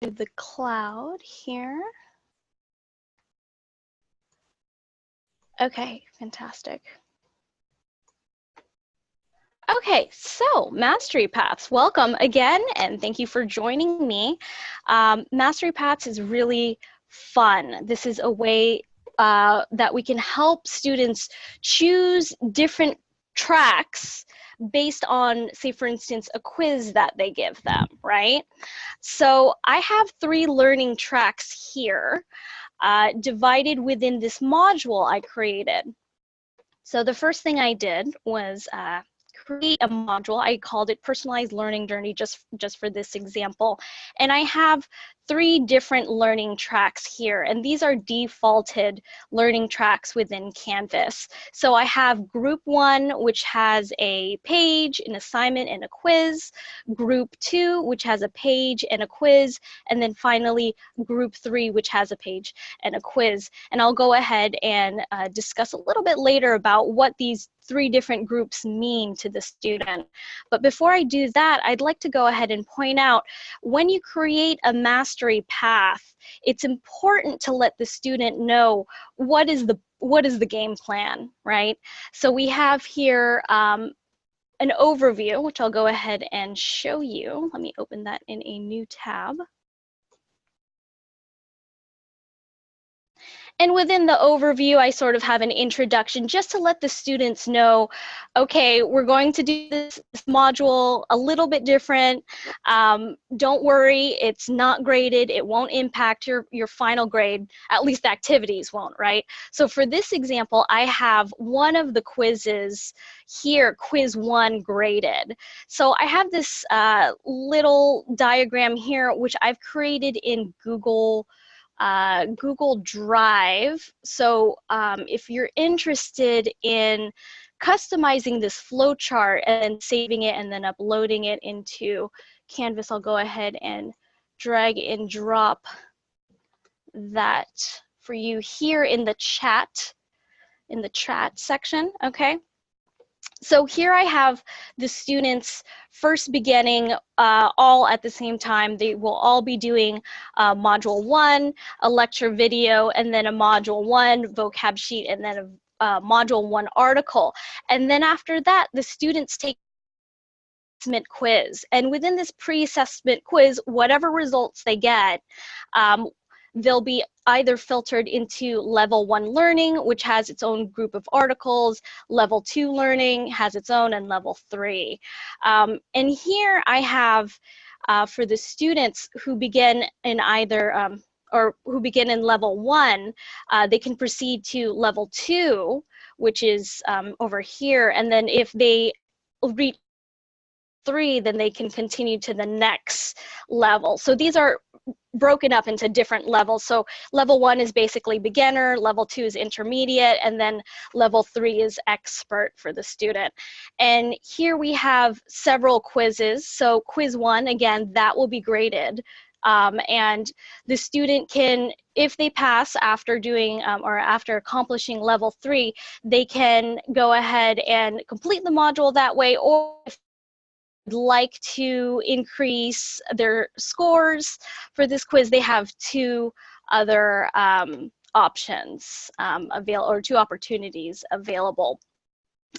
the cloud here. Okay, fantastic. Okay, so Mastery Paths, welcome again, and thank you for joining me. Um, Mastery Paths is really fun. This is a way uh, that we can help students choose different tracks based on, say, for instance, a quiz that they give them, right? So I have three learning tracks here uh, divided within this module I created. So the first thing I did was uh, create a module. I called it personalized learning journey just, just for this example. And I have three different learning tracks here, and these are defaulted learning tracks within Canvas. So I have group one, which has a page, an assignment, and a quiz, group two, which has a page and a quiz, and then finally group three, which has a page and a quiz. And I'll go ahead and uh, discuss a little bit later about what these three different groups mean to the student. But before I do that, I'd like to go ahead and point out when you create a master mastery path, it's important to let the student know what is the what is the game plan, right? So we have here um, an overview, which I'll go ahead and show you. Let me open that in a new tab. And within the overview, I sort of have an introduction just to let the students know, okay, we're going to do this, module a little bit different. Um, don't worry, it's not graded. It won't impact your, your final grade, at least the activities won't, right? So for this example, I have one of the quizzes here, quiz one graded. So I have this uh, little diagram here, which I've created in Google uh, Google Drive. So um, if you're interested in customizing this flowchart and saving it and then uploading it into Canvas, I'll go ahead and drag and drop that for you here in the chat, in the chat section, okay? So here I have the students first beginning uh, all at the same time. They will all be doing uh, module one, a lecture video, and then a module one vocab sheet, and then a uh, module one article. And then after that, the students take assessment quiz. And within this pre-assessment quiz, whatever results they get, um, they'll be either filtered into level one learning, which has its own group of articles, level two learning has its own, and level three. Um, and here I have uh, for the students who begin in either um, or who begin in level one, uh, they can proceed to level two, which is um, over here. And then if they reach three, then they can continue to the next level. So these are broken up into different levels. So level one is basically beginner, level two is intermediate, and then level three is expert for the student. And here we have several quizzes. So quiz one, again, that will be graded. Um, and the student can, if they pass after doing um, or after accomplishing level three, they can go ahead and complete the module that way, or if like to increase their scores for this quiz, they have two other um, options um, avail or two opportunities available.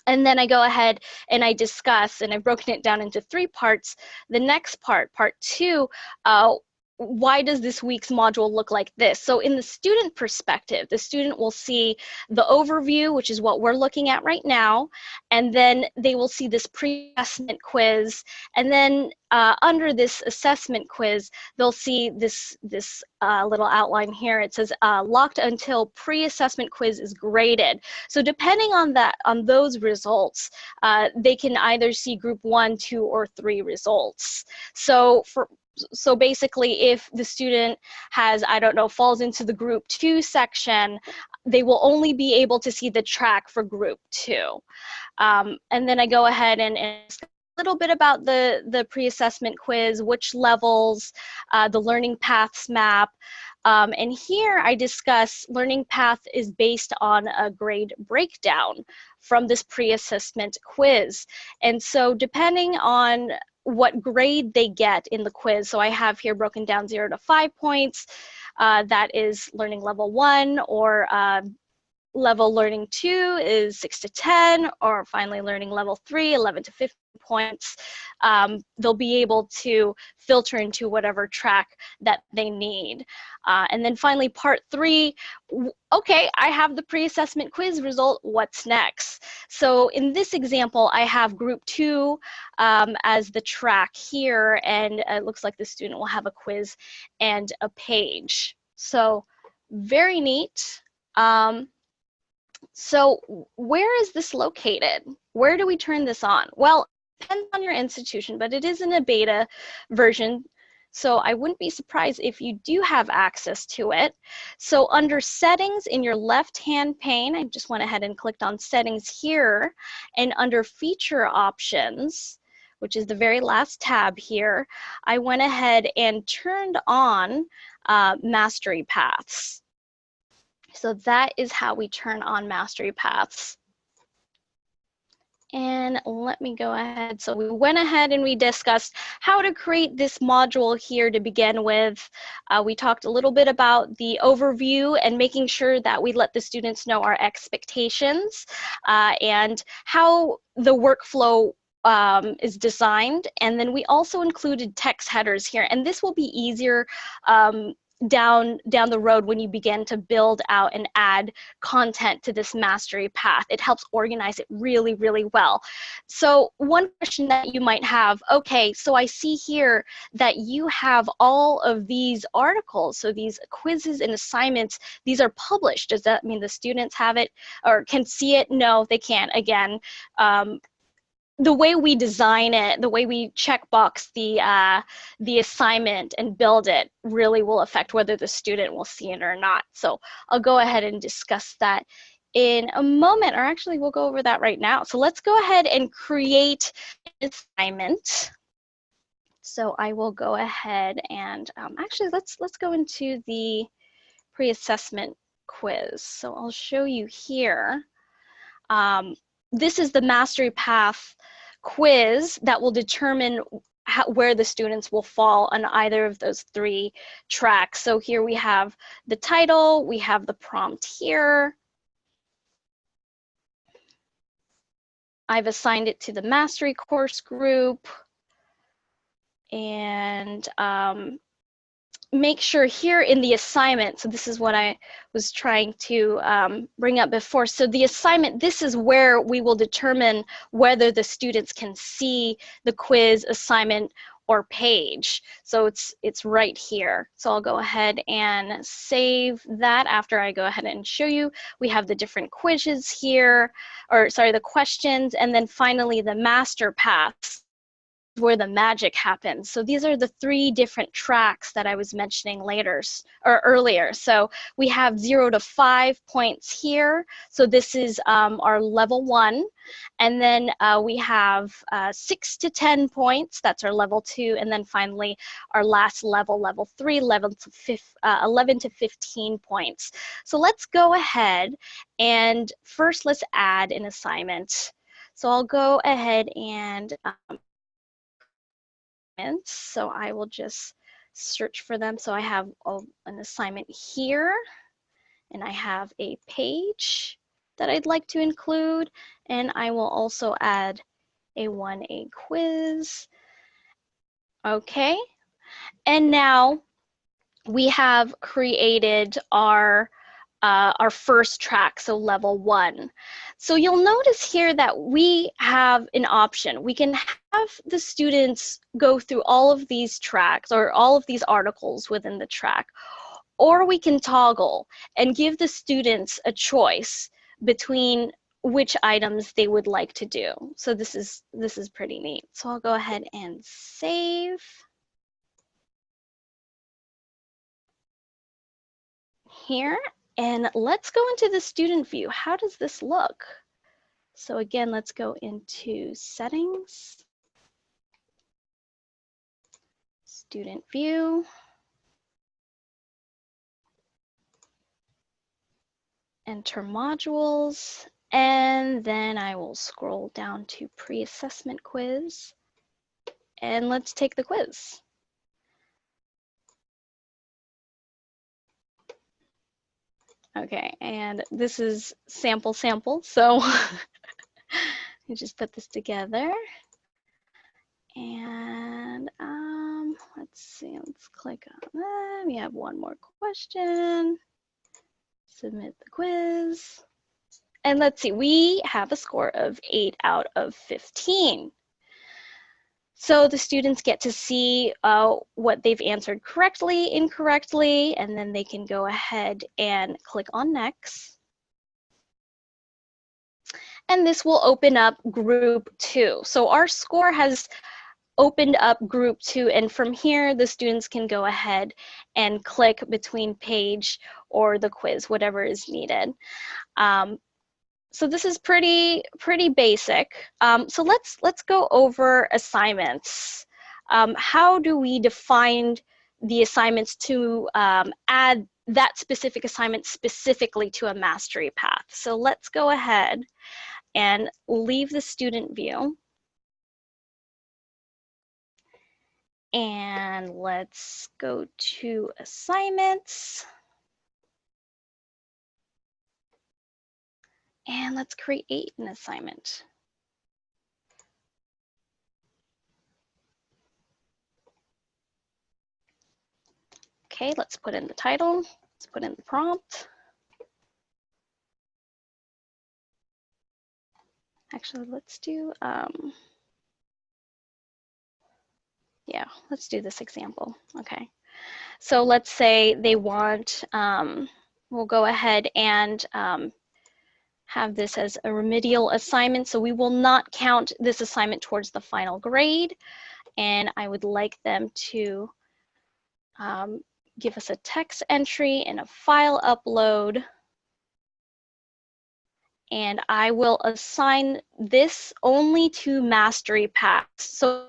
And then I go ahead and I discuss, and I've broken it down into three parts. The next part, part two, uh, why does this week's module look like this? So in the student perspective, the student will see the overview, which is what we're looking at right now, and then they will see this pre-assessment quiz, and then uh, under this assessment quiz, they'll see this, this uh, little outline here. It says uh, locked until pre-assessment quiz is graded. So depending on that, on those results, uh, they can either see group one, two, or three results. So for so basically if the student has, I don't know, falls into the group two section, they will only be able to see the track for group two. Um, and then I go ahead and, and little bit about the, the pre-assessment quiz, which levels, uh, the learning paths map. Um, and here I discuss learning path is based on a grade breakdown from this pre-assessment quiz. And so depending on what grade they get in the quiz, so I have here broken down zero to five points, uh, that is learning level one or uh, level learning two is six to 10, or finally learning level three, 11 to 15 points, um, they'll be able to filter into whatever track that they need. Uh, and then finally part three, okay, I have the pre-assessment quiz result, what's next? So in this example, I have group two um, as the track here, and it looks like the student will have a quiz and a page. So very neat. Um, so where is this located? Where do we turn this on? Well, depends on your institution, but it is in a beta version. So I wouldn't be surprised if you do have access to it. So under settings in your left-hand pane, I just went ahead and clicked on settings here. And under feature options, which is the very last tab here, I went ahead and turned on uh, mastery paths. So that is how we turn on mastery paths. And let me go ahead. So we went ahead and we discussed how to create this module here to begin with. Uh, we talked a little bit about the overview and making sure that we let the students know our expectations uh, and how the workflow um, is designed. And then we also included text headers here. And this will be easier um, down down the road when you begin to build out and add content to this mastery path. It helps organize it really really well. So one question that you might have okay so i see here that you have all of these articles so these quizzes and assignments these are published. Does that mean the students have it or can see it? No they can't. Again um, the way we design it, the way we checkbox the uh, the assignment and build it really will affect whether the student will see it or not. So I'll go ahead and discuss that in a moment, or actually we'll go over that right now. So let's go ahead and create an assignment. So I will go ahead and um, actually let's let's go into the pre-assessment quiz. So I'll show you here. Um, this is the mastery path quiz that will determine how, where the students will fall on either of those three tracks. So here we have the title, we have the prompt here. I've assigned it to the mastery course group. And um, make sure here in the assignment, so this is what I was trying to um, bring up before. So the assignment, this is where we will determine whether the students can see the quiz assignment or page. So it's, it's right here. So I'll go ahead and save that after I go ahead and show you. We have the different quizzes here, or sorry, the questions, and then finally the master paths where the magic happens. So these are the three different tracks that I was mentioning later or earlier. So we have zero to five points here. So this is um, our level one. And then uh, we have uh, six to 10 points, that's our level two. And then finally, our last level, level three, level to uh, 11 to 15 points. So let's go ahead and first let's add an assignment. So I'll go ahead and um. So I will just search for them. So I have a, an assignment here and I have a page that I'd like to include. And I will also add a 1A quiz. Okay. And now we have created our uh, our first track, so level one. So you'll notice here that we have an option. We can have the students go through all of these tracks or all of these articles within the track, or we can toggle and give the students a choice between which items they would like to do. So this is, this is pretty neat. So I'll go ahead and save. here and let's go into the student view. How does this look? So again, let's go into settings, student view, enter modules, and then I will scroll down to pre-assessment quiz. And let's take the quiz. Okay, and this is sample sample, so I just put this together. And um, let's see, let's click on that. We have one more question. Submit the quiz. And let's see, we have a score of 8 out of 15. So the students get to see uh, what they've answered correctly, incorrectly, and then they can go ahead and click on next. And this will open up group two. So our score has opened up group two and from here the students can go ahead and click between page or the quiz, whatever is needed. Um, so this is pretty pretty basic. Um, so let's let's go over assignments. Um, how do we define the assignments to um, add that specific assignment specifically to a mastery path? So let's go ahead and leave the student view. And let's go to assignments. And let's create an assignment. Okay, let's put in the title. Let's put in the prompt. Actually, let's do, um, yeah, let's do this example. Okay. So let's say they want, um, we'll go ahead and um, have this as a remedial assignment. So we will not count this assignment towards the final grade. And I would like them to um, give us a text entry and a file upload. And I will assign this only to mastery paths. So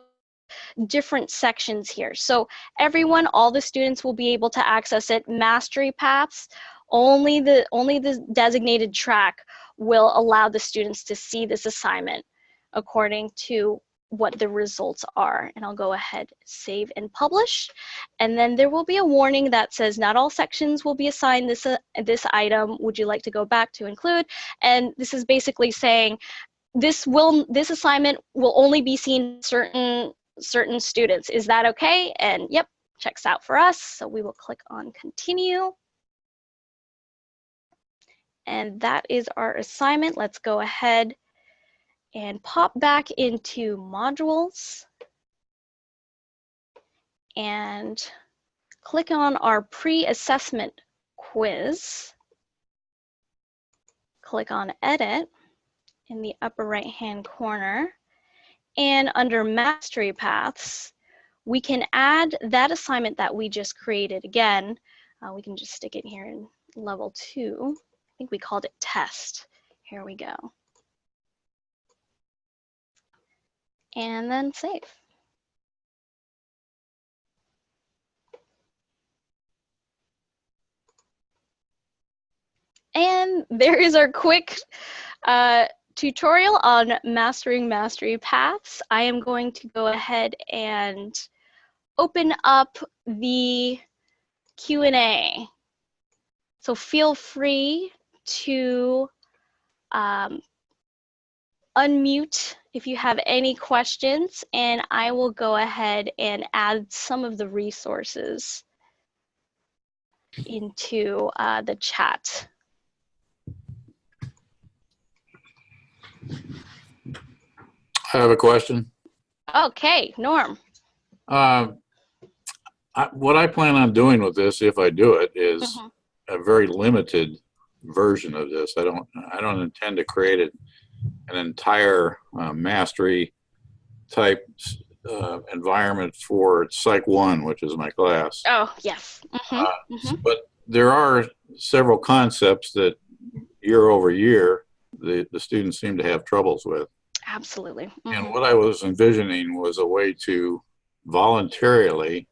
different sections here. So everyone, all the students will be able to access it. Mastery paths, only the, only the designated track will allow the students to see this assignment according to what the results are. And I'll go ahead, save and publish. And then there will be a warning that says not all sections will be assigned this, uh, this item. Would you like to go back to include? And this is basically saying this will this assignment will only be seen certain certain students. Is that okay? And yep, checks out for us. So we will click on continue. And that is our assignment. Let's go ahead and pop back into modules and click on our pre-assessment quiz. Click on edit in the upper right hand corner. And under mastery paths, we can add that assignment that we just created. Again, uh, we can just stick it here in level two think we called it test. Here we go. And then save. And there is our quick uh, tutorial on mastering mastery paths. I am going to go ahead and open up the Q&A. So feel free to um, unmute if you have any questions, and I will go ahead and add some of the resources into uh, the chat. I have a question. Okay, Norm. Um, I, what I plan on doing with this, if I do it, is Mm -hmm. a very limited version of this. I don't I don't intend to create it, an entire uh, mastery type uh, environment for Psych 1, which is my class. Oh, yes. Mm -hmm. Uh, mm -hmm. But there are several concepts that year over year the, the students seem to have troubles with. Absolutely. Mm -hmm. And what I was envisioning was a way to voluntarily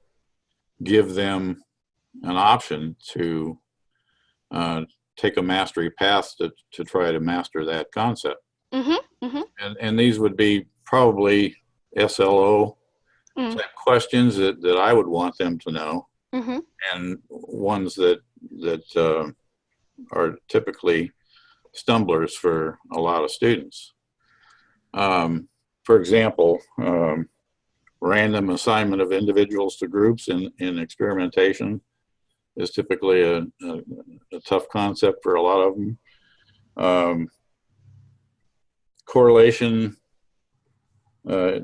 give them an option to uh, take a mastery path to, to try to master that concept. Mm-hmm. Mm-hmm. And, and these would be probably SLO Mm. type questions that, that I would want them to know Mm-hmm. and ones that, that uh, are typically stumblers for a lot of students. Um, for example, um, random assignment of individuals to groups in, in experimentation is typically a, a, a tough concept for a lot of them. Um, correlation uh,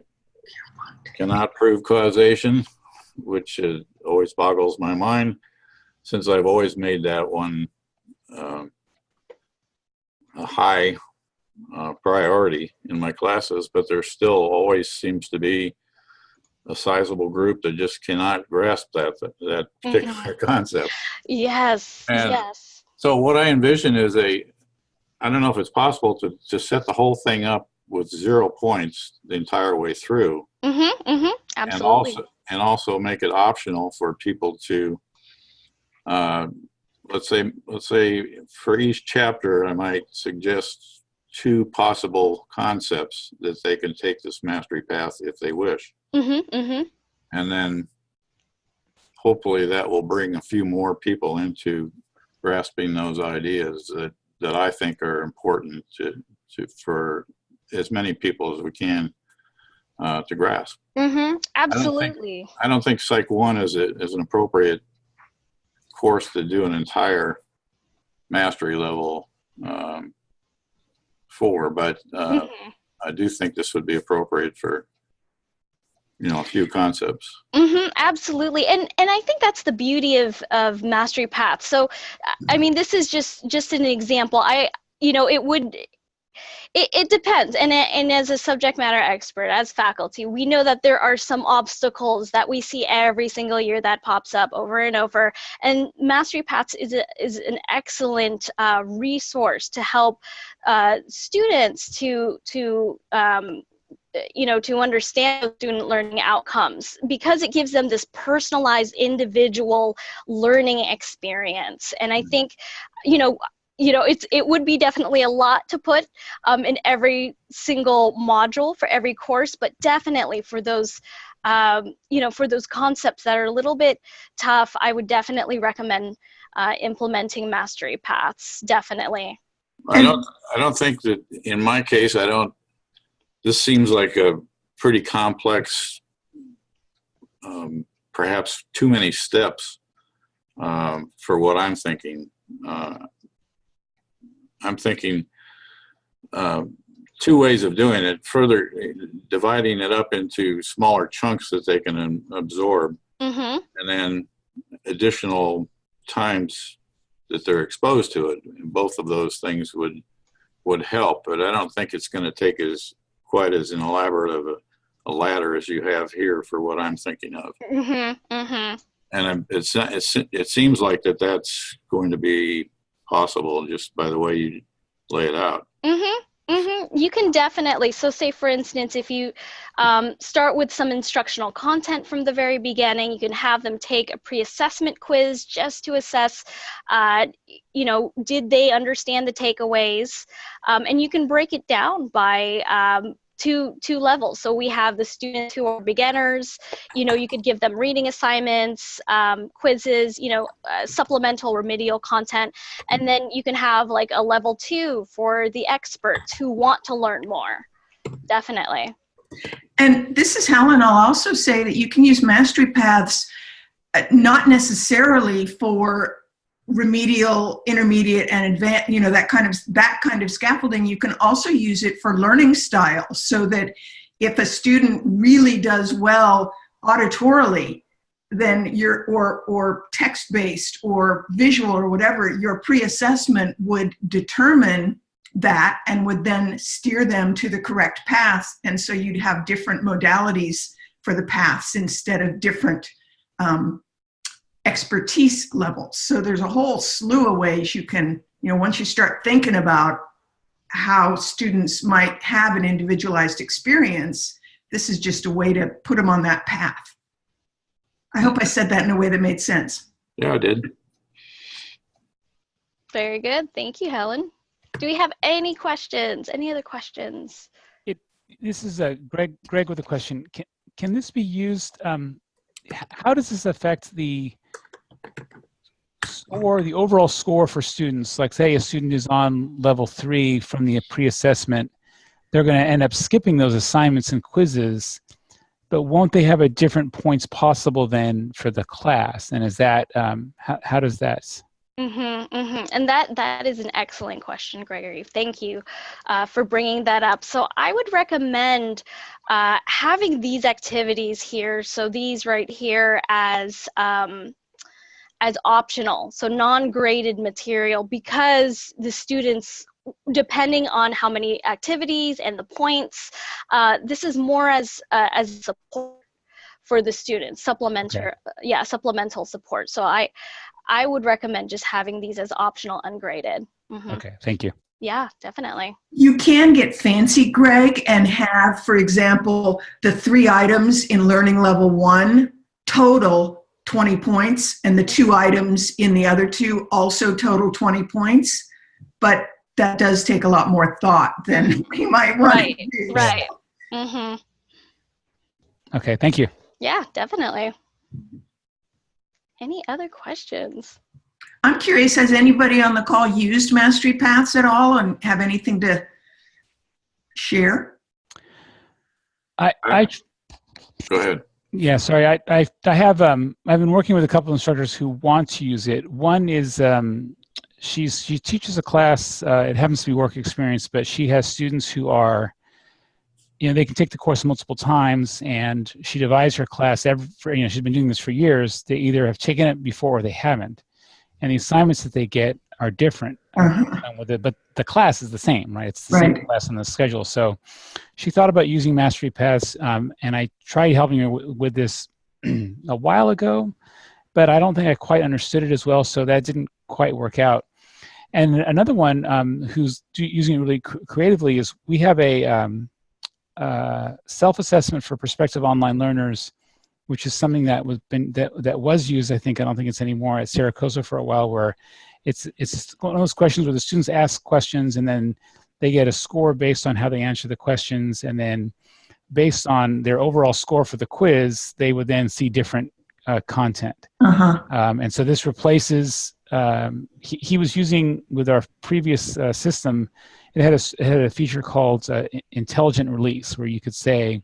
cannot prove causation, which uh, always boggles my mind since I've always made that one um, a high uh, priority in my classes, but there still always seems to be a sizable group that just cannot grasp that that particular concept. Yes. And- yes. So what I envision is a, I don't know if it's possible to, to set the whole thing up with zero points the entire way through. Mm-hmm. Mm-hmm. And also, and also make it optional for people to, uh, let's say, let's say for each chapter, I might suggest two possible concepts that they can take this mastery path if they wish. Mm-hmm. Mm-hmm. And then hopefully that will bring a few more people into grasping those ideas that, that I think are important to, to, for as many people as we can uh, to grasp. Mm-hmm. Absolutely. I don't think Psych 1 is, a, is an appropriate course to do an entire mastery level um, for, but uh, Mhm. I do think this would be appropriate for, you know, a few concepts. hmm absolutely, and and I think that's the beauty of of mastery paths. So, I- I mean, this is just just an example. I, you know, it would. It, it depends, and and as a subject matter expert, as faculty, we know that there are some obstacles that we see every single year that pops up over and over. And Mastery Paths is a, is an excellent uh, resource to help uh, students to to um, you know to understand student learning outcomes because it gives them this personalized individual learning experience. And i think you know you know it's it would be definitely a lot to put um, in every single module for every course but definitely for those um, you know for those concepts that are a little bit tough i would definitely recommend uh, implementing mastery paths definitely. I don't, I don't think that, in my case, I don't, this seems like a pretty complex, um, perhaps too many steps um, for what I'm thinking. Uh, I'm thinking uh, two ways of doing it, further dividing it up into smaller chunks that they can absorb mm-hmm. and then additional times that they're exposed to it. Both of those things would would help, but I don't think it's going to take as quite as an elaborate of a, a ladder as you have here for what I'm thinking of. Mm-hmm. Mm-hmm. And it's, it's it seems like that that's going to be possible just by the way you lay it out. Mm-hmm. Mm-hmm. You can definitely. So, say for instance, if you um, start with some instructional content from the very beginning, you can have them take a pre-assessment quiz just to assess, uh, you know, did they understand the takeaways, um, and you can break it down by um, two two levels. So we have the students who are beginners. You know, you could give them reading assignments, um, quizzes, you know, uh, supplemental remedial content, and then you can have like a level two for the experts who want to learn more. Definitely. And this is Helen. I'll also say that you can use mastery paths uh, not necessarily for remedial, intermediate, and advanced, you know, that kind of that kind of scaffolding. You can also use it for learning styles so that if a student really does well auditorily, then your or or text-based or visual or whatever, your pre-assessment would determine that and would then steer them to the correct path. And so you'd have different modalities for the paths instead of different um, expertise levels. So there's a whole slew of ways you can, you know, once you start thinking about how students might have an individualized experience, this is just a way to put them on that path. I hope I said that in a way that made sense. Yeah, I did. Very good. Thank you, Helen. Do we have any questions? Any other questions? This is a Greg. Greg with a question. Can can this be used? Um, how does this affect the score, the overall score for students? Like, say, a student is on level three from the pre-assessment, they're going to end up skipping those assignments and quizzes, but won't they have a different points possible then for the class? And is that um, how, how does that? Mm-hmm, mm-hmm. And that that is an excellent question, Gregory. Thank you uh, for bringing that up. So I would recommend uh, having these activities here. So these right here as um, as optional, so non-graded material, because the students, depending on how many activities and the points, uh, this is more as uh, as support for the students, supplementary, yeah, supplemental support. So I I would recommend just having these as optional ungraded. Mhm. Okay, thank you. Yeah, definitely. You can get fancy, Greg, and have, for example, the three items in learning level one total 20 points, and the two items in the other two also total 20 points. But that does take a lot more thought than we might want. Right, right. hmm Okay, thank you. Yeah, definitely. Any other questions? I'm curious, has anybody on the call used Mastery Paths at all and have anything to share? I, I Go ahead. Yeah, sorry. I, I I have um I've been working with a couple instructors who want to use it. One is um she's she teaches a class. Uh, it happens to be work experience, but she has students who are, you know, they can take the course multiple times, and she divides her class every. You know, she's been doing this for years. They either have taken it before or they haven't, and the assignments that they get are different Uh-huh. with it, but the class is the same, right? It's the same class on the schedule. So she thought about using Mastery Paths, um, and I tried helping her w- with this a while ago, but I don't think I quite understood it as well, so that didn't quite work out. And another one um, who's do, using it really cr- creatively is we have a um, uh, self-assessment for prospective online learners, which is something that was been that that was used. I think I don't think it's anymore at Saracosa for a while, where it's it's one of those questions where the students ask questions and then they get a score based on how they answer the questions and then based on their overall score for the quiz they would then see different uh, content Uh-huh. um, and so this replaces um, he, he was using with our previous uh, system it had a, it had a feature called uh, intelligent release where you could say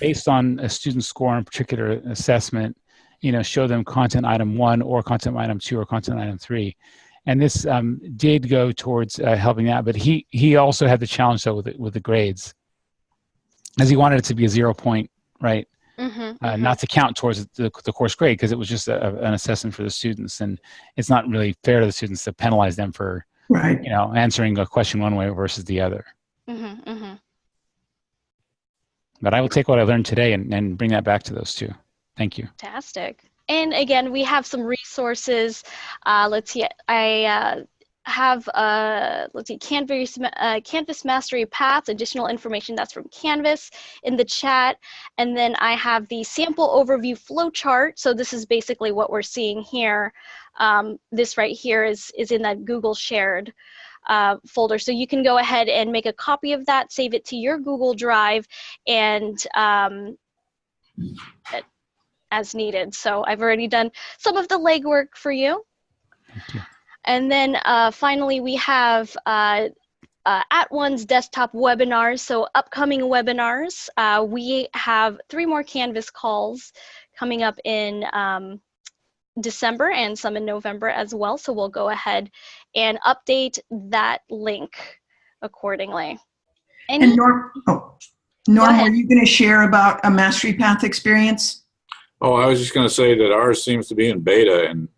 based on a student score on a particular assessment you know show them content item one or content item two or content item three and this um, did go towards uh, helping that but he he also had the challenge though with the, with the grades as he wanted it to be a zero point right Mm-hmm. uh, not to count towards the, the course grade because it was just a, an assessment for the students and it's not really fair to the students to penalize them for Right. you know answering a question one way versus the other Mm-hmm. Mm-hmm. but i will take what i learned today and, and bring that back to those two thank you Fantastic. And again, we have some resources. Uh, let's see. I uh, have uh, let's see. Canvas uh, Canvas Mastery Paths. Additional information that's from Canvas in the chat. And then I have the sample overview flowchart. So this is basically what we're seeing here. Um, this right here is is in that Google shared. Uh, folder. So you can go ahead and make a copy of that, save it to your Google Drive, and um, as needed. So I've already done some of the legwork for you. Thank you. And then uh, finally, we have uh, uh, At One's desktop webinars. So upcoming webinars, uh, we have three more Canvas calls coming up in um, December and some in November as well. So we'll go ahead and update that link accordingly. Any, And Norm, oh, Norm, ahead. were you going to share about a Mastery Path experience? Oh, I was just going to say that ours seems to be in beta, and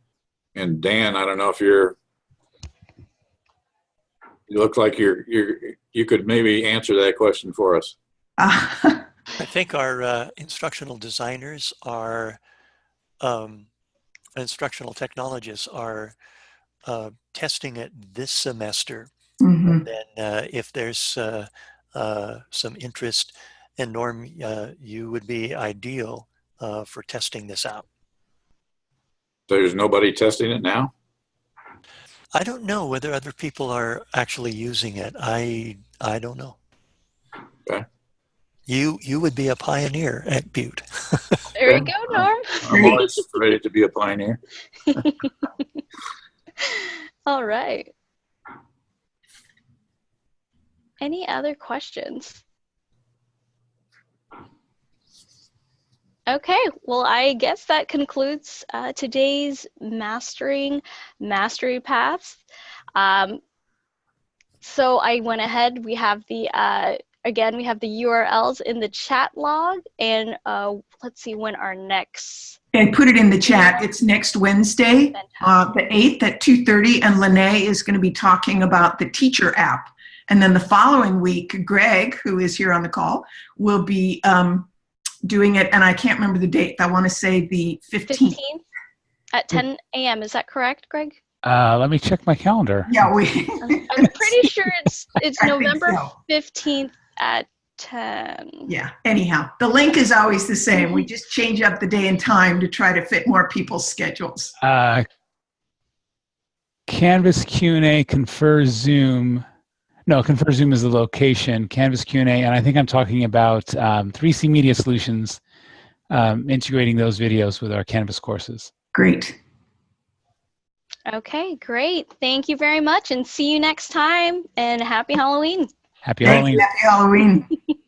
and Dan, I don't know if you're. You look like you're you're you could maybe answer that question for us. I think our uh, instructional designers are, um, instructional technologists are uh, testing it this semester. mhm. Then uh, if there's uh, uh, some interest, and Norm, uh, you would be ideal uh, for testing this out. There's nobody testing it now? I don't know whether other people are actually using it. I I don't know. Okay. You you would be a pioneer at Butte. There you go, Norm. I'm always ready to be a pioneer. All right. Any other questions? Okay, well, I guess that concludes uh, today's Mastering Mastery Paths. Um, so I went ahead, we have the, uh, again, we have the URLs in the chat log, and uh, let's see when our next. And put it in the chat. It's next Wednesday, uh, the 8th at 2.30, and Lene is going to be talking about the teacher app. And then the following week, Greg, who is here on the call, will be um, doing it, and I can't remember the date. I want to say the 15th. 15th at 10 a.m. Is that correct, Greg? Uh, let me check my calendar. Yeah, we. I'm I'm pretty sure it's it's November so. 15th at 10. Yeah, anyhow, the link is always the same. We just change up the day and time to try to fit more people's schedules. Uh, Canvas Q&A Confer Zoom. No, Confer Zoom is the location. Canvas Q&A, and I think I'm talking about um, 3C Media Solutions um, integrating those videos with our Canvas courses. Great. Okay, great. Thank you very much and see you next time and happy Halloween. Happy Thank Halloween. you. Happy Halloween.